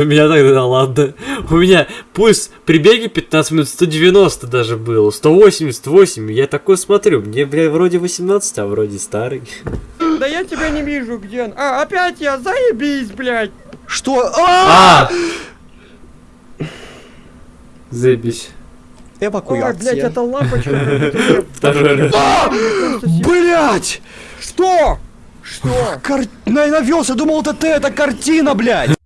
У меня тогда, ладно. У меня пульс при беге 15 минут 190 даже был. 188. Я такой смотрю. Мне, бля, вроде 18, а вроде старый. Да я тебя не вижу, где он. А, опять я, заебись, блядь. Что? А! А! Заебись. Эвакуация. блядь, это лампочка. Второй раз. Блять! Что? Что? Кар... На- Навелся, думал, это ты, это картина, блядь!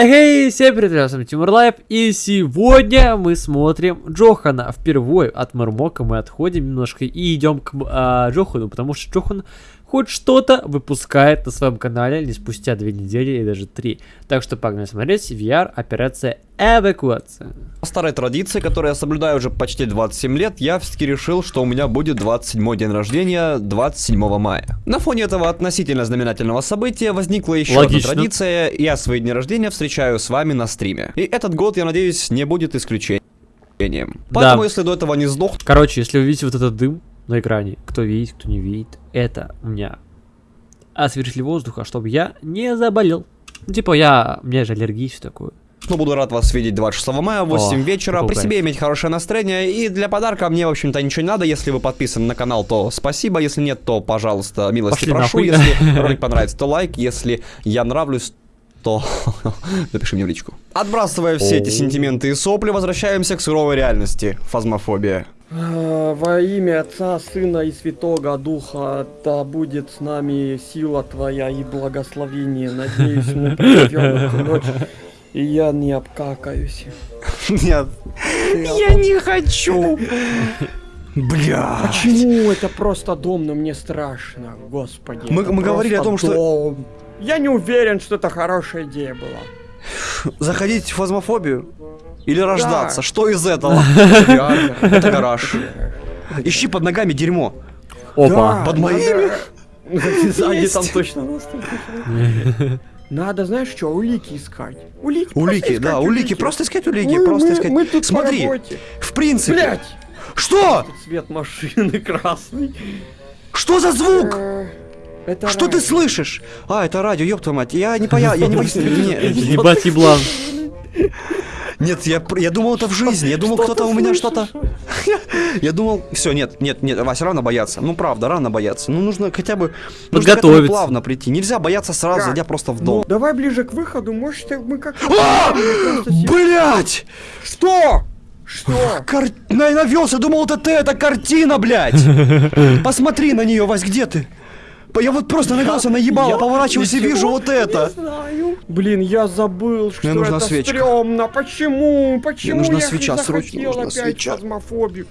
Эй, всем привет, я с вами Тимур Лайв, и сегодня мы смотрим Джохана. Впервые от Мармока мы отходим немножко и идем к а, Джохану, потому что Джохан хоть что-то выпускает на своем канале не спустя две недели и даже три. Так что погнали смотреть VR операция эвакуация. По старой традиции, которую я соблюдаю уже почти 27 лет, я все-таки решил, что у меня будет 27 день рождения 27 мая. На фоне этого относительно знаменательного события возникла еще Логично. одна традиция, я свои дни рождения встречаю с вами на стриме. И этот год, я надеюсь, не будет исключением. Поэтому, если до этого не сдох, Короче, если вы видите вот этот дым на экране, кто видит, кто не видит, это у меня освежитель воздуха, чтобы я не заболел. Ну, типа я, у меня же аллергия все такое. Но буду рад вас видеть 26 мая в 8 О, вечера. При себе иметь хорошее настроение. И для подарка мне, в общем-то, ничего не надо. Если вы подписаны на канал, то спасибо. Если нет, то, пожалуйста, милости Пошли прошу. нахуй. Если ролик понравится, то лайк. Если я нравлюсь, то напиши мне в личку. Отбрасывая все эти сентименты и сопли, возвращаемся к суровой реальности. Фазмофобия. А, Во имя Отца, Сына и Святого Духа, да будет с нами сила Твоя и благословение. Надеюсь, мы проведем эту ночь, и я не обкакаюсь. Нет. Я не хочу. Бля. Почему это просто дом, но мне страшно, господи. Мы- мы говорили о том, что- дом. Я не уверен, что это хорошая идея была. Заходить в фазмофобию? Или рождаться? Да. Что из этого? Это гараж. Ищи под ногами дерьмо. Опа. Под моими? Сзади там точно. Надо, знаешь что, улики искать. Улики, Улики, искать да, улики, просто искать улики, Мы- просто мы- искать. Мы тут по Смотри, в принципе. Блять! Что? Цвет машины красный. Что за звук? Э, Это Что ты радио. слышишь? А, это радио, ёб твою мать. Я не поя, я не не- Ебать еблан. Нет, я, пр- я думал это в жизни. Я думал, кто-то у меня что-то. Я думал, все, нет, нет, нет, Вася, рано бояться. Ну правда, рано бояться. Ну нужно хотя бы Подготовиться. плавно прийти. Нельзя бояться сразу, зайдя просто в Ну, дом. давай ближе к выходу, может мы как... А! Блять! Что? Что? Кар... На- Навелся, думал, это ты, это картина, блядь! Посмотри на нее, Вась, где ты? Я вот просто навелся, наебало, Я поворачиваюсь и вижу вот Не это. знаю. Блин, я забыл, что нужна это свечка. стрёмно. Почему? Почему нужна я свеча, срочно захотел нужна опять свеча. фазмофобию?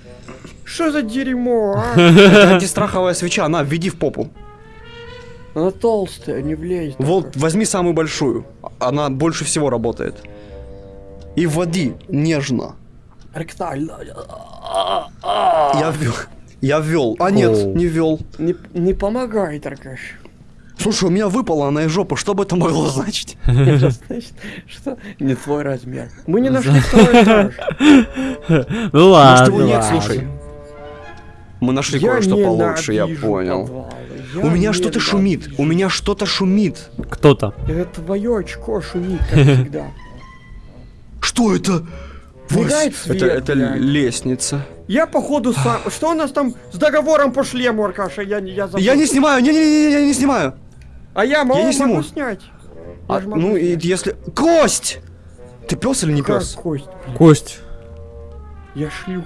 Что за дерьмо, а? Это антистраховая свеча, на, введи в попу. Она толстая, не влезет. Вот, возьми самую большую. Она больше всего работает. И вводи нежно. Ректально. Я ввел. Я ввел. А нет, Оу. не ввел. Не, не помогает, Аркаш. Слушай, у меня выпала она из жопы, что бы это могло значить? Это значит, что не твой размер. Мы не нашли второй этаж. Ну ладно. Может его нет, слушай. Мы нашли Я кое-что получше, я понял. У меня что-то шумит, у меня что-то шумит. Кто-то. Это твое очко шумит, как всегда. Что это? Мигает свет, это, это лестница. Я походу сам... Что у нас там с договором по шлему, Аркаша? Я, не- я забыл. Я не снимаю, не-не-не, я не снимаю. А я могу, не сниму. могу снять. Я А, могу ну и снять. если... Кость! Ты пес или не Как пес? кость? Кость. Я шлюха.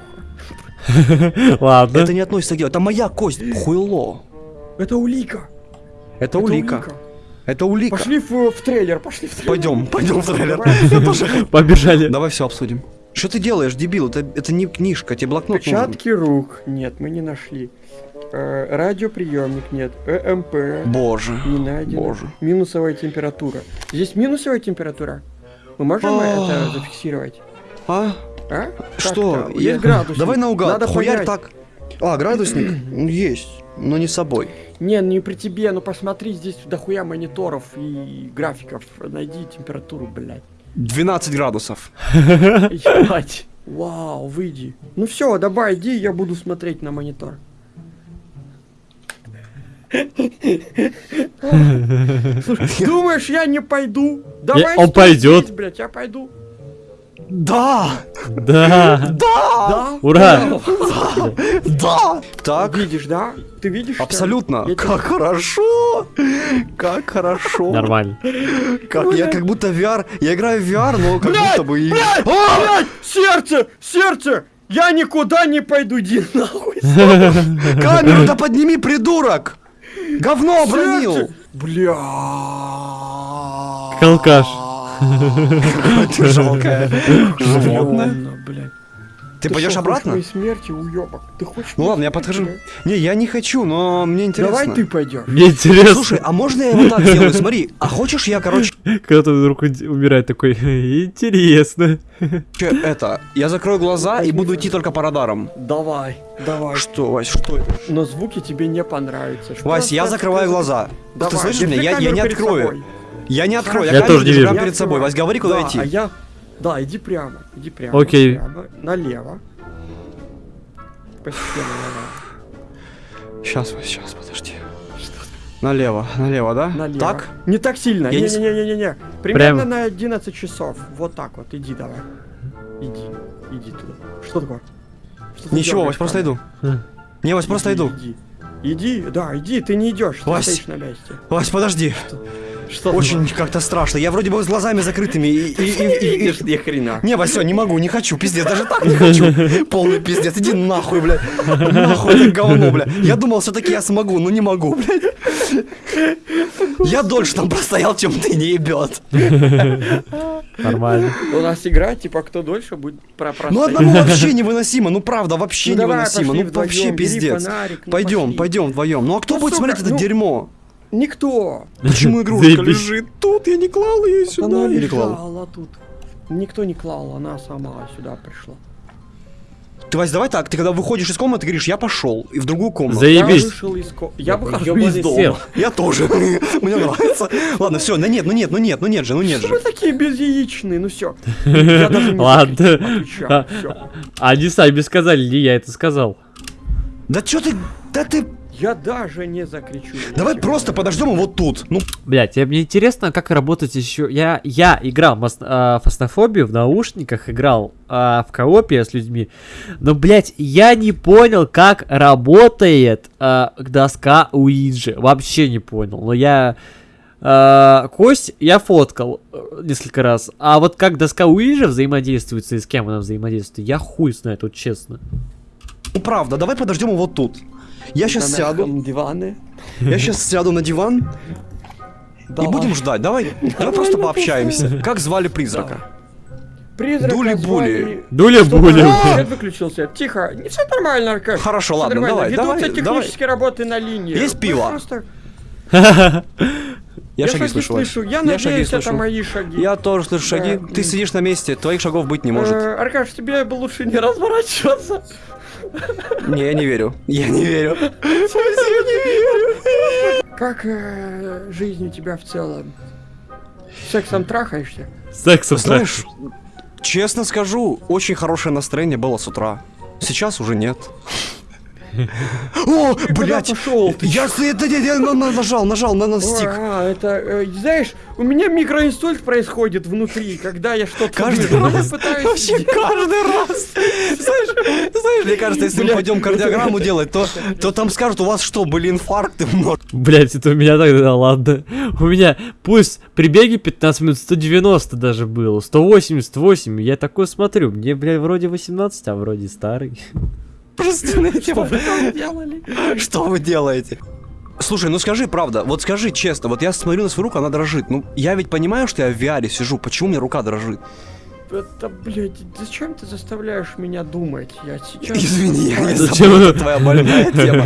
Ладно. Это не относится к делу, это моя кость, хуйло. Это улика. Это улика. Это улика. Пошли в, в трейлер, пошли в трейлер. Пойдем, пойдем в трейлер. Побежали. Давай все обсудим. Что ты делаешь, дебил? Это, это не книжка, тебе блокнот нужен. Отпечатки рук. Нет, мы не нашли. Э, радиоприемник нет. ЭМП. Боже. Не найдено. Боже. Минусовая температура. Здесь минусовая температура. Мы можем А. это зафиксировать? А? А? Что? Я- Есть градусник. Давай наугад. Надо Хуярь понять. так. А, градусник? Ну, Есть, но не с собой. Не, не при тебе, ну посмотри, здесь дохуя мониторов и графиков. Найди температуру, блядь. 12 градусов. Ебать. Вау, выйди. Ну все, давай, иди, я буду смотреть на монитор. Слушай, думаешь, я не пойду? Давай, он пойдет. здесь, блядь, я пойду. Да! Да. Да! Да? Ура! Да! Так, Видишь, да? Ты видишь? абсолютно. Как хорошо! Как хорошо! Нормально. Как, я как будто VR, я играю в VR, но как будто бы... и- Блядь, А! блядь, сердце, сердце! Я никуда не пойду, иди нахуй. Камеру-то подними, придурок! Говно обронил! Бля. Алкаш. Ты жалкое животное. Ты Ты пойдешь обратно? смерти, уёбок? Ты хочешь Ну ладно, я подхожу. Не, я не хочу, но мне интересно. Давай ты пойдешь. Мне интересно, Слушай, а можно я вот так сделаю? Смотри, а хочешь я, короче, когда ты вдруг умирает такой, интересно. это, я закрою глаза и буду идти только по радарам. Давай, давай. Что, Вась, что это? Но звуки тебе не понравятся. Вась, я закрываю глаза. Ты слышишь меня? Я, не открою. Я не открою. Я камеру тоже не вижу. прямо перед собой. Вась, говори, куда Да, идти. А я... Да, иди прямо, иди прямо. Окей. Прямо, налево. Постепенно налево. Сейчас, Вась, сейчас, подожди. Налево, налево, да? Налево. Так? Не так сильно. Я Не-не-не-не-не. Примерно Прямо. на 11 часов. Вот так вот. Иди давай. Иди. Иди туда. Что такое? Что Ничего, Вась, просто иду. Не, Вась, просто Иди, иду. Иди. Иди, да, иди, ты не идешь, Вась. на месте. Вась, подожди. Что Очень как-то страшно. Я вроде бы с глазами закрытыми и... и- и- и- и- видишь, ни хрена. Не, Вась, всё, не могу, не хочу, пиздец, даже так не хочу. Полный пиздец, иди нахуй, блядь. Нахуй это говно, блядь. Я думал, все-таки я смогу, но не могу, блядь. Я дольше там простоял, чем ты не ебет. Нормально. У нас игра, типа, кто дольше будет про Ну одному вообще невыносимо, ну правда, вообще Ну, невыносимо, ну вообще пиздец. Пойдем, пойдем вдвоем. Ну а кто Ну, будет смотреть это ну- дерьмо? Никто. Почему игрушка лежит тут? Я не клал ее сюда. Она Или клал? лежала тут. Никто не клал, она сама сюда пришла. Ты, Вась, давай так, ты когда выходишь из комнаты, говоришь, я пошел, и в другую комнату. Я Заебись. вышел из ко- Я Я выхожу из дома. сел. Я тоже. Мне нравится. Ладно, все, ну нет, ну нет, ну нет, ну нет же, ну нет Что же. вы такие безяичные? Ну все. Я даже не Ладно. Они сами сказали, не я это сказал. Да что ты, да ты, Я даже не закричу. давай просто подождем его тут. Ну, Блять, мне интересно, как работать еще. Я, я играл в мас- а, фаснофобию в наушниках, играл а, в коопе с людьми. Но, блять, я не понял, как работает а, доска Уиджи. Вообще не понял. Но я. а, кость я фоткал э, несколько раз. А вот как доска Уиджи взаимодействует и с кем она взаимодействует, я хуй знает, вот честно. ну правда, давай подождем его тут. Я сейчас на сяду, диване. я сейчас сяду на диван и будем ждать. Давай, давай просто пообщаемся. Как звали призрака? Призрака Дули-були. там? Свет выключился. Тихо. Не все нормально, Аркаш. Хорошо, ладно, нормально. давай, Ведутся давай, давай. технические работы на линии. Есть пиво? просто- Я шаги слышу. Слышу. Я, Я шаги надеюсь, это слышу. мои шаги. Я тоже слышу Да. шаги. Ты сидишь на месте, твоих шагов быть не может. Э, Аркаш, тебе бы лучше не разворачиваться. Не, я не верю. Я не верю. Как э, жизнь у тебя в целом? Сексом трахаешься? Сексом Знаешь, честно скажу, очень хорошее настроение было с утра. Сейчас уже нет. О, блядь! пошел? Я, с- это, я, я на- на- нажал, нажал на, стик. а, это, э, знаешь, у меня микроинсульт происходит внутри, когда я что-то Каждый вижу. раз. Пытаюсь Вообще каждый раз. Знаешь, знаешь, мне кажется, если мы пойдем кардиограмму делать, то, то там скажут, у вас что, были инфаркты? Блять, это у меня тогда, ладно. У меня пусть при беге 15 минут 190 даже было, 188. Я такой смотрю, мне, блядь, вроде 18, а вроде старый. Простите, Что вы там делали? Что вы делаете? Слушай, ну скажи правда, вот скажи честно, вот я смотрю на свою руку, она дрожит. Ну, я ведь понимаю, что я в VR сижу, почему у меня рука дрожит? Это, блядь, зачем ты заставляешь меня думать? Я сейчас... Извини, я не Зачем? забыл, это твоя больная тема.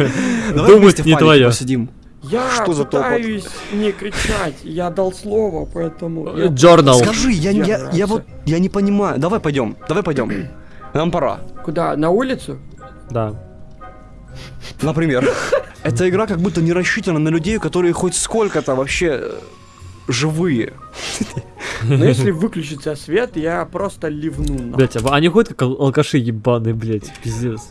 Давай Думать не твоё. посидим. Я Что за топот? пытаюсь не кричать, я дал слово, поэтому... я- Джорнал. Скажи, я, я, я, Держаться. вот, я не понимаю. Давай пойдем, давай пойдем. Нам пора. Куда, на улицу? Да. Например, эта игра как будто не рассчитана на людей, которые хоть сколько-то вообще э, живые. Но если выключится свет, я просто ливну. нахуй. Блять, а они ходят как ал- алкаши ебаные, блять, пиздец.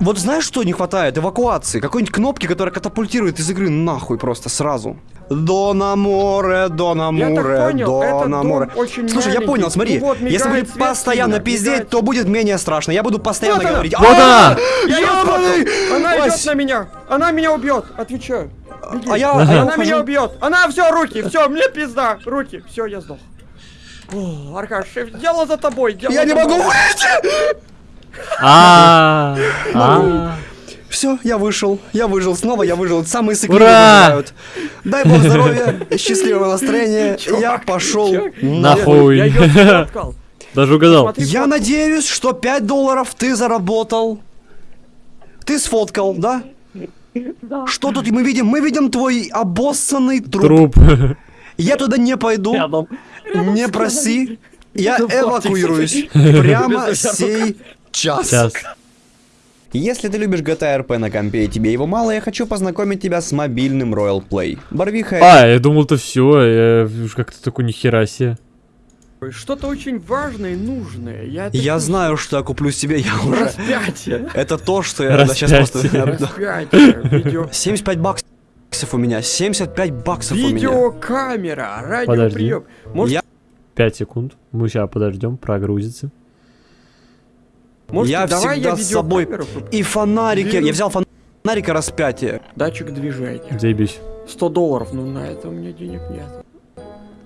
Вот знаешь, что не хватает? Эвакуации. Какой-нибудь кнопки, которая катапультирует из игры нахуй просто сразу. До на море, до на Я так море, понял, до этот на дом море. Слушай, я понял, смотри, Ну вот, если будет постоянно сильно, пиздеть, мигает. то будет менее страшно. Я буду постоянно Вот она, говорить. Вот «А, она! Я. Она идет на меня! Она меня убьет! Отвечаю. Беги. А я, а Она меня ухожу. убьет! Она все, руки! Все, мне пизда! Руки! Все, я сдох. О, Аркаш, дело за тобой! дело Я не за могу тобой. выйти! А, а. Все, я вышел, я выжил, снова я выжил. Самые Ура! выживают. Дай бог здоровья, счастливого настроения. Я пошел. Нахуй. Даже угадал. Я надеюсь, что 5 долларов ты заработал. Ты сфоткал, да? Что тут мы видим? Мы видим твой обоссанный труп. Труп. Я туда не пойду. Рядом. Не проси. Я эвакуируюсь прямо сей час. Сейчас. Если ты любишь GTA RP на компе и тебе его мало, я хочу познакомить тебя с мобильным Royal Play. Барвиха А, я думал, то все. Как-то такой нихера себе. Что-то очень важное и нужное. Я, это Я знаю, что я куплю себе, я уже... Распятие. Это то, что я сейчас просто... Распятие. Распятие. Видео. 75 баксов у меня, 75 баксов у меня. Видеокамера, радиоприем. Может, Я- 5 секунд. Мы сейчас подождем, прогрузится. Может, Я давай я всегда с собой-? И фонарики, Вирус. я взял фонарика распятие. Датчик движения. Заебись. 100 долларов, ну на это у меня денег нет.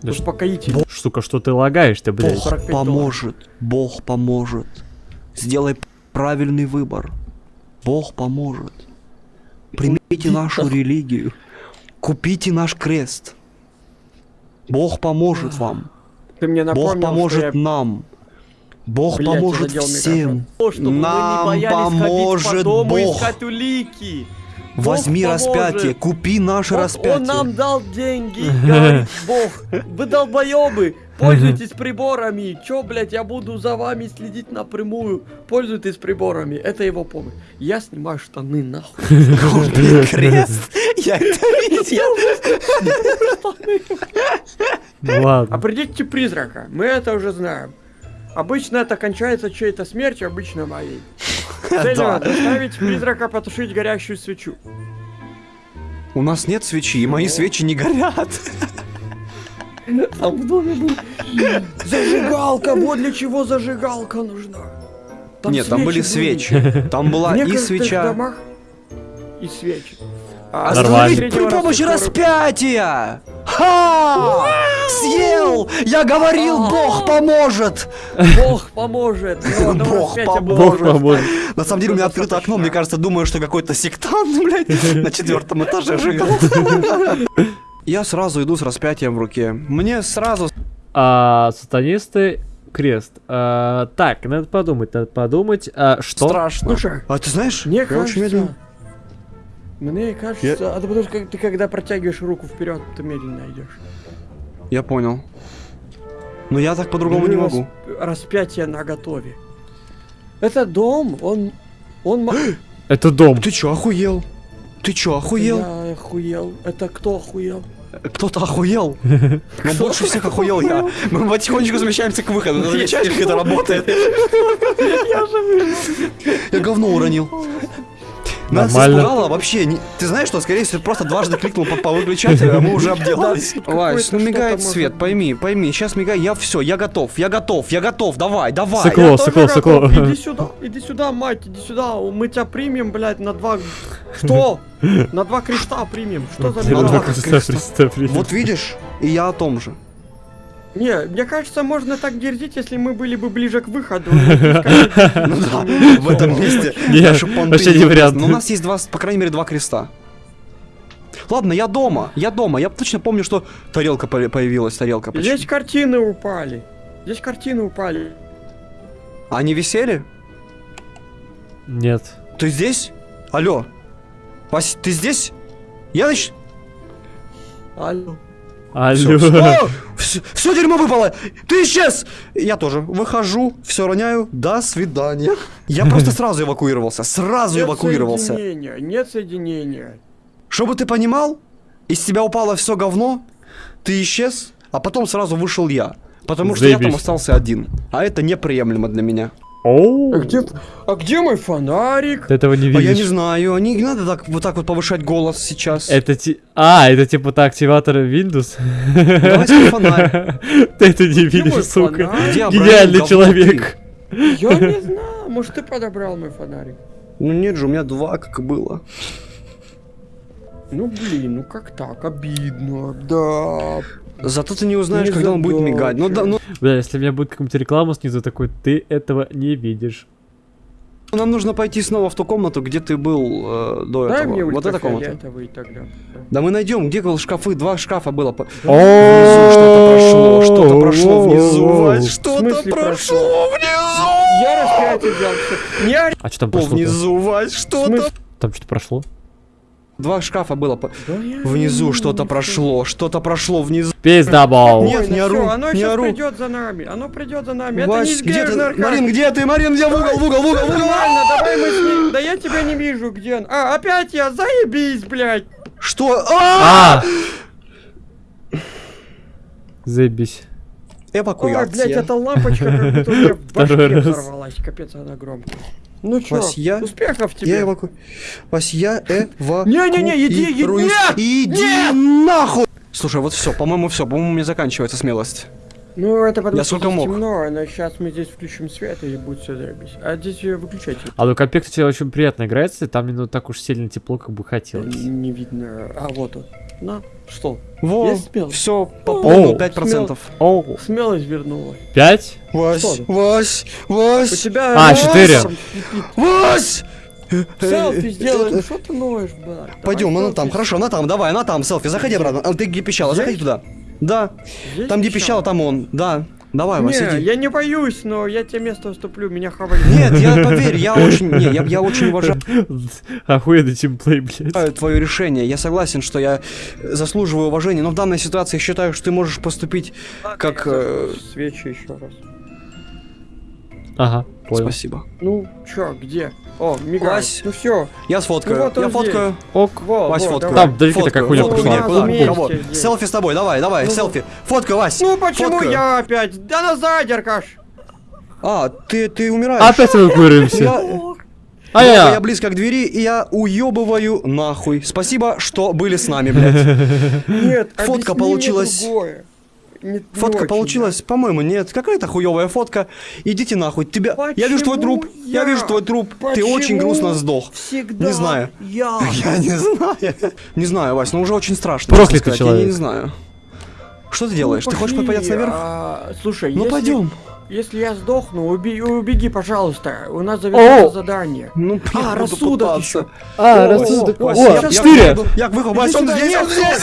Да ш- Успокоитель. Штука, что ты лагаешь, ты, блядь. Бог 45 поможет, Бог поможет. Сделай правильный выбор. Бог поможет. Примите нашу религию. Купите наш крест. Бог поможет вам. Ты мне напомнил, Бог поможет я... нам. Бог Блядь, поможет всем. микрофон. Нам мы не боялись ходить поможет по Бог. искать улики. Возьми Бог распятие, поможет. купи наше Вот распятие. он нам дал деньги, говорит Бог. Вы долбоебы, пользуйтесь приборами. Чё, блядь, я буду за вами следить напрямую. Пользуйтесь приборами. Это его помощь. Я снимаю штаны нахуй. Крест. Я это видел. Ладно. Определите призрака. Мы это уже знаем. Обычно это кончается чьей-то смертью, обычно моей. Целью Да. заставить призрака потушить горящую свечу. У нас нет свечи, и мои свечи не горят. Там в доме был... Зажигалка! Вот для чего зажигалка нужна. Нет, там были свечи. Там В была и свеча. домах и свечи. Нормально. Остановить при помощи распятия! Ха! Съел! Я говорил, Бог поможет! Бог поможет. одного Бог поможет. На самом деле у меня открыто окно, мне кажется, думаю, что какой-то сектант, блядь, на четвертом этаже живет. Я сразу иду с распятием в руке. Мне сразу... А, сатанисты крест. А, так, надо подумать, надо подумать. А, что? Страшно. Слушай, А ты знаешь, мне я очень кажется... медленно. Мне кажется, а ты потому что ты когда протягиваешь руку вперед, ты медленно идешь. Я понял. Но я так по-другому не Ну, могу. расп- Распятие на готове. Это дом, он... Он... ма- Это дом. Ты чё, охуел? Ты чё, охуел? Я охуел. Это кто охуел? Кто-то охуел. Но больше всех охуел я. Мы потихонечку замещаемся к выходу. Ты замечаешь, как это работает? Я говно уронил. Нас Нормально. испугало вообще. не- Ты знаешь, что, скорее всего, просто дважды кликнул по, по выключателю, а мы уже обделались. Вась, ну мигает свет, пойми, пойми. Сейчас мигает, я все, я готов, я готов, я готов, давай, давай. Сыкло, сыкло, сыкло. Иди сюда, иди сюда, мать, иди сюда. Мы тебя примем, блядь, на два... Что? На два креста примем. Что за. Представь, креста. Вот видишь, и я о том же. Не, мне кажется, можно так дерзить, если мы были бы ближе к выходу. Ну да, в этом месте. Наши понты вообще не вариант. Но у нас есть два, по крайней мере, два креста. Ладно, я дома, я дома. Я точно помню, что тарелка по- появилась, тарелка почти. Здесь картины упали. Здесь картины упали. Они висели? Нет. Ты здесь? Алло. Вась, ты здесь? Я нач... Алло. Алло. Все, все дерьмо выпало! Ты исчез! Я тоже выхожу, все роняю. До свидания. Я просто сразу эвакуировался. Сразу Нет эвакуировался. соединения, нет соединения. Чтобы ты понимал, из тебя упало все говно, ты исчез, а потом сразу вышел я. Потому что я там Заебись. остался один. А это неприемлемо для меня. Оу. А где, а где мой фонарик? Ты этого не А я не видишь. знаю, не надо так вот так вот повышать голос сейчас. Это ти... А, это типа то активатор Windows? Давай фонарь. Ты это не Где видишь, сука. фонарик? Гениальный человек. Я не знаю, может ты подобрал мой фонарик? Ну нет же, у меня два, как и было. Ну блин, ну как так, обидно, да. Зато ты не узнаешь, Не когда он будет задача. мигать. Ну да, ну Бля, если у меня будет какая-нибудь реклама снизу такой, ты этого не видишь. нам нужно пойти снова в ту комнату, где ты был э, до Дай этого. мне вот эта комната. тогда. Да мы найдем, где был шкафы, два шкафа было. Внизу что-то прошло, что-то прошло внизу, В что-то прошло внизу. Я распятие взял, А что там Прошло внизу, Вась, что-то. Там что-то прошло? Два шкафа было. по- Внизу не что-то знаю. прошло, что-то прошло внизу. Пиздабол. Нет, не ору, оно не сейчас ору. придет за нами, оно придет за нами. Это Вась, где ты? Марин, где ты? Марин, где в угол, в угол, в угол, в угол. Нормально, давай мы с ним. Да я тебя не вижу, где он. А, опять я, заебись, блядь. Что? А! А! Заебись. Ой, Эвакуация. блядь, эта лампочка как будто у меня в башке взорвалась. Капец, она громкая. Ну чё, Вась, я- успехов Я тебе. эваку... Вась, я. Не-не-не, иди, иди, нет! Иди Нет! нахуй! Слушай, вот все, по-моему, все, по-моему, мне заканчивается смелость. Ну, это потому Я что сколько здесь мог. темно, но сейчас мы здесь включим свет и будет все заебись. А здесь ее выключайте. А ну компьютер кстати, очень приятно играется, там не ну, так уж сильно тепло, как бы хотелось. Не видно. А, вот он. На, что? Во, Я смел. все, пополнил 5%. Оу, Смелость вернулась. пять? Вась, Что? Вась, У Вась, тебя... А, нос четыре. кипит. Вась! Селфи Э, сделай, э, ну что ты ноешь, брат? Пойдем, она там, хорошо, она там, давай, она там, селфи, заходи обратно. А ты где пищала, заходи туда. Да, там где пищала? пищала, там он, да. Давай, Вась, Не, иди. я не боюсь, но я тебе место уступлю, меня хавали. Нет, я поверь, я очень, не, я, я очень уважаю Охуенный тимплей, блядь. твое решение. Я согласен, что я заслуживаю уважения, но в данной ситуации я считаю, что ты можешь поступить как... э, Свечи еще раз. Ага, понял. Спасибо. Ну, чё, где? О, мигай. Вась. Ну все. Я сфоткаю, Ну вот я фоткаю. Ок. Во, Вась, во, фоткаю. давай. Там далеко такая Фоткаю, хуйня фоткаю. пошла. Куда? вместе Кого? здесь. Селфи с тобой, давай, давай, Ну, селфи. Фоткаю, Вась. Ну почему Фоткаю. я опять? Да назад, Аркаш! А, ты, ты умираешь. Опять эвакуируемся. Я, А я, я... близко к двери, и я уебываю нахуй. Спасибо, что были с нами, блядь. Нет, Фотка получилась. другое. Не- не Фотка очень, получилась, по-моему, нет. Какая-то хуевая фотка. Идите нахуй. Тебя. я вижу твой Почему труп. Я, я? вижу твой труп. Ты Почему очень грустно сдох. Всегда Не знаю. Я. Я не знаю. Не знаю, Вась, но уже очень страшно. Проклятый сказать. Я не человек. знаю. Что ты делаешь? Ну, ты хочешь подняться наверх? а, слушай, Ну если, пойдем. если я сдохну, уби- убеги, пожалуйста. У нас завершится О! задание. Ну, А, рассудок еще. А, О, рассудок. о, четыре. Я выхожу, Вась, он здесь, он здесь.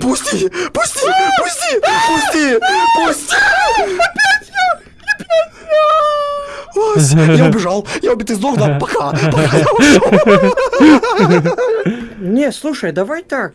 Пусти, пусти, пусти, пусти, пусти. Вась, я убежал, я убит, сдох, да, пока, пока я ушел. Не, слушай, давай так.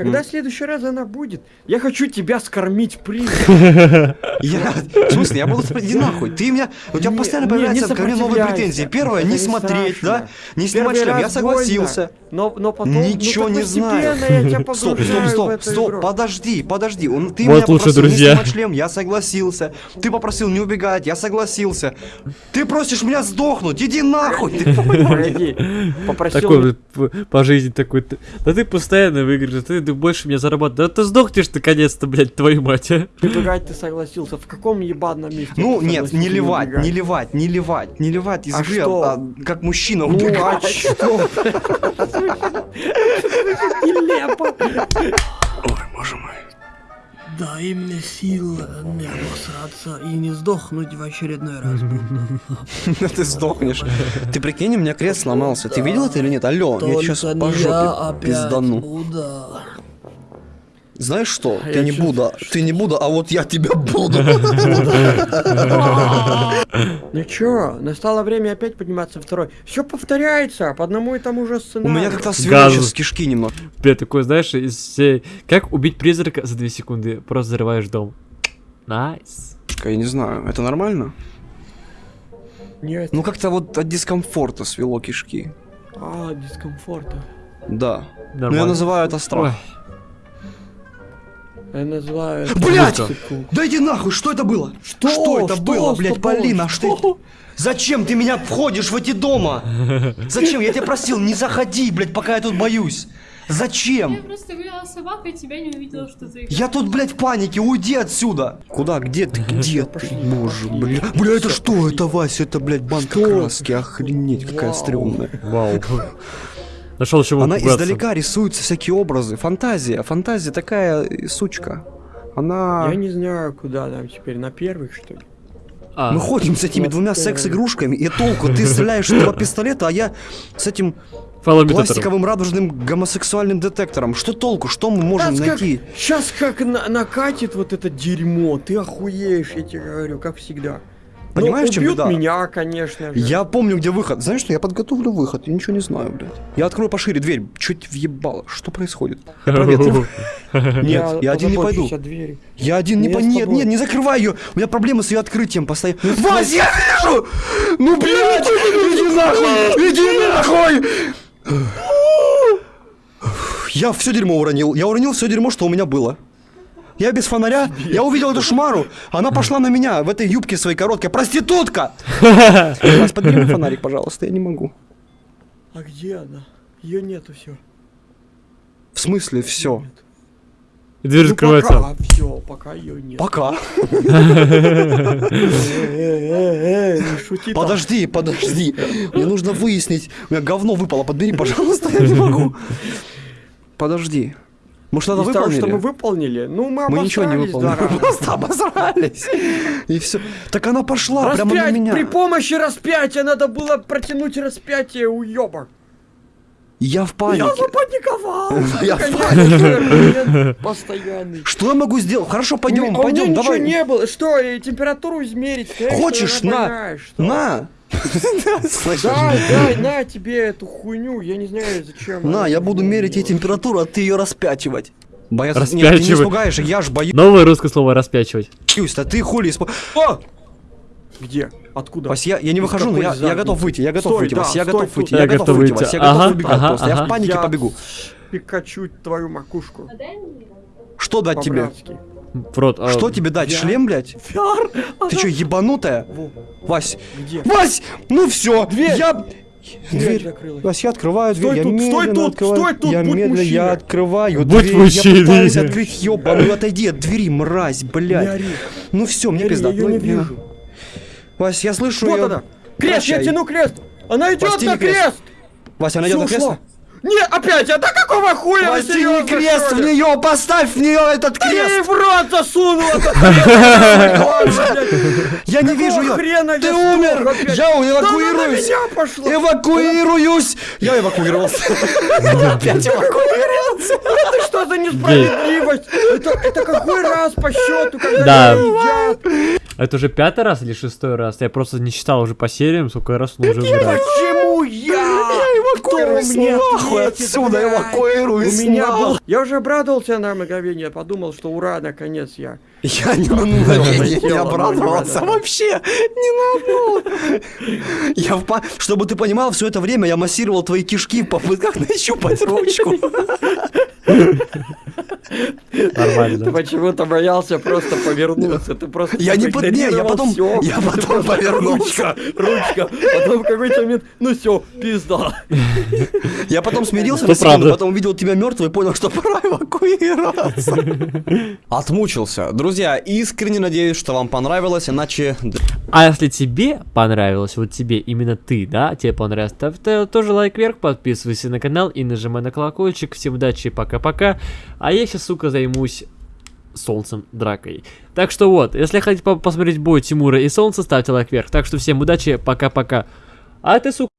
Когда в следующий раз она будет, я хочу тебя скормить призрак. Я, в смысле, я буду смотреть, иди нахуй, ты меня, у тебя Не, постоянно не, появляются не ко мне новые претензии. Первое, не не смотреть, да, не снимать шлем, я согласился. Но, но потом, Ничего ну, не так знаю. Стоп, стоп, стоп, стоп, подожди, подожди. Он, ты Вот меня лучше попросил друзья. не снимать шлем, я согласился. Ты попросил не убегать, я согласился. Ты просишь меня сдохнуть, иди нахуй. Ты попросил Такой по жизни такой. ты- Да ты постоянно выиграешь, да ты больше меня зарабатываешь. Да ты сдохнешь наконец-то, блядь, твою мать, а. убегать, ты согласился. В каком ебаном месте? Ну нет, не ливать, убегать? не ливать, не ливать, не ливать из А игры, что? а как мужчина Ну а убегать. что? Нелепо. Ой, боже мой. Дай мне сил не обосраться и не сдохнуть в очередной раз. Ты сдохнешь. Ты прикинь, у меня крест сломался. Ты видел это или нет? Алло, я сейчас Только по не я жопе опять пиздану. Знаешь что? Я Ты не Будда, ты не Будда, а вот я тебя буду. Ну чё, настало время опять подниматься второй. Все повторяется по одному и тому же У сценарию. меня как-то свело сейчас кишки немного. Бля, такой, знаешь, из всей... Как убить призрака за 2 секунды? Просто взрываешь дом. Nice. Я не знаю, это нормально? Нет. Ну как-то вот от дискомфорта свело кишки. А, дискомфорта. Да. Ну я Нормально. называю это страх. Ой. Я называю это Блядь! цикл. Да иди нахуй, что это было? Что? это Что было, тобой? Полина? Что? Что? Зачем ты меня входишь в эти дома? Зачем? Я тебя просил, не заходи, блядь, пока я тут боюсь. Я Зачем? просто гуляла с собакой, тебя не увидела, что ты... Я тут, блядь, в панике, уйди отсюда. Куда? Где ты? Где ты? Боже, бля. Бля, это что? Это, Вася, это, блядь, банка Что? краски. Охренеть, какая стрёмная. Вау. Нашел чего Она пугаться. издалека рисуются всякие образы. Фантазия. Фантазия такая сучка. Она... Я не знаю, куда нам теперь, на первых, что ли? А, Мы ходим с этими двумя секс-игрушками, и толку, ты стреляешь из два пистолета, а я с этим пластиковым радужным гомосексуальным детектором. Что толку? Что мы можем Сейчас как, найти? щас как на- накатит вот это дерьмо, ты охуеешь, я тебе говорю, как всегда. Понимаешь, в чем убьют беда? меня, конечно же. Я помню, где выход. Знаешь что, я подготовлю выход, я ничего не знаю, блядь. Я открою пошире дверь, чуть въебало. Что происходит? Я. Нет, я один не пойду. Я один не Я по... с Нет, нет, не закрывай ее. У меня проблемы с ее открытием постоянно. Вась, я вижу! Ну, блядь, иди нахуй! Иди нахуй! Я все дерьмо уронил. Я уронил все дерьмо, что у меня было. Я без фонаря, я увидел эту шмару, она пошла на меня в этой юбке своей короткой. Проститутка! Подбери мне фонарик, пожалуйста, я не могу. А где она? Ее нету все. В смысле, все. И Дверь закрывается. пока, все, пока ее нет. Пока. Подожди, подожди. Мне нужно выяснить. У меня говно выпало. Подбери, пожалуйста, я не могу. Подожди. Может, надо Из того, выполнили? что мы выполнили, ну мы Мы ничего не выполнили. два Мы просто обосрались. И все. Так она пошла прямо на Распять меня. при помощи распятия надо было протянуть распятие, уёбок. Я в Я панике. запаниковал. Я в Конечно, Постоянный. Что я могу сделать? Хорошо, пойдем, пойдем, ничего давай. не было. Что, температуру измерить? Хочешь, на, на. Дай, дай, на тебе эту хуйню, я не знаю зачем. На, я буду мерить ей температуру, а ты ее распячивать. Бояться... Нет, ты не Распячивать. испугаешь, я ж боюсь, Новое русское слово распячивать. а ты хули испу... О! Где? Откуда? Вась, я, я не выхожу, но я, я готов выйти, я готов Стой, выйти, да, Вась, я стой готов выйти, Я я готов выйти. Вась, я Ага, готов убегать ага, просто, я ага. в панике Я побегу. Пикачу твою макушку. А. Что дать тебе? В рот. а, Что тебе дать? я- Шлем, блядь? Фиар! Ты что, ебанутая? Во, Вась! Где? Вась! Ну все! Дверь! Я... Дверь. Вась, я открываю Стой дверь, я тут, стой медленно тут, открываю. стой тут, я будь медленно, мужчиной. я открываю Будь дверь, мужчиной. я пытаюсь открыть ёбаную, отойди от двери, мразь, блядь. Ну все, мне пизда. я ее Ну, не вижу. Вась, я слышу Вот её. она. Крест, я Прощай. тяну крест. Она идет Прости, на крест. крест. Вася, она идет на кресло? Не, опять, а да какого хуя? серьезно, крест в нее, поставь в нее этот Да я ей крест! в рот засунул крест. Я не вижу ее! Ты умер! Я эвакуируюсь! Эвакуируюсь! Я эвакуировался. Я опять эвакуировался. Это что за несправедливость? Это, какой раз по счету, когда? Это уже пятый раз или шестой раз? Я просто не читал уже по сериям, сколько раз он уже умирает. Почему я? Эвакуируюсь нахуй отсюда, эвакуируюсь У меня был... Я уже обрадовался на мгновение, подумал, что ура, наконец я. Я не на мгновение не обрадовался вообще. Не на одно. Я в Чтобы ты понимал, все это время я массировал твои кишки в попытках нащупать ручку. Ты Нормально. почему-то боялся просто повернуться. Ты просто Я не под- не, я потом- всё. я Ты потом повернулся. Ручка, ручка. Потом в какой-то момент, ну все, пизда. Я потом смирился на секунду, потом увидел тебя мертвый и понял, что пора эвакуироваться. Отмучился. Друзья, искренне надеюсь, что вам понравилось, иначе... А если тебе понравилось, вот тебе, именно ты, да, тебе понравилось, то- тоже лайк вверх, подписывайся на канал и нажимай на колокольчик. Всем удачи, пока-пока. А я сейчас, сука, займусь солнцем дракой. Так что вот, если хотите посмотреть бой Тимура и солнца, ставьте лайк вверх. Так что всем удачи, пока-пока. А ты, сука...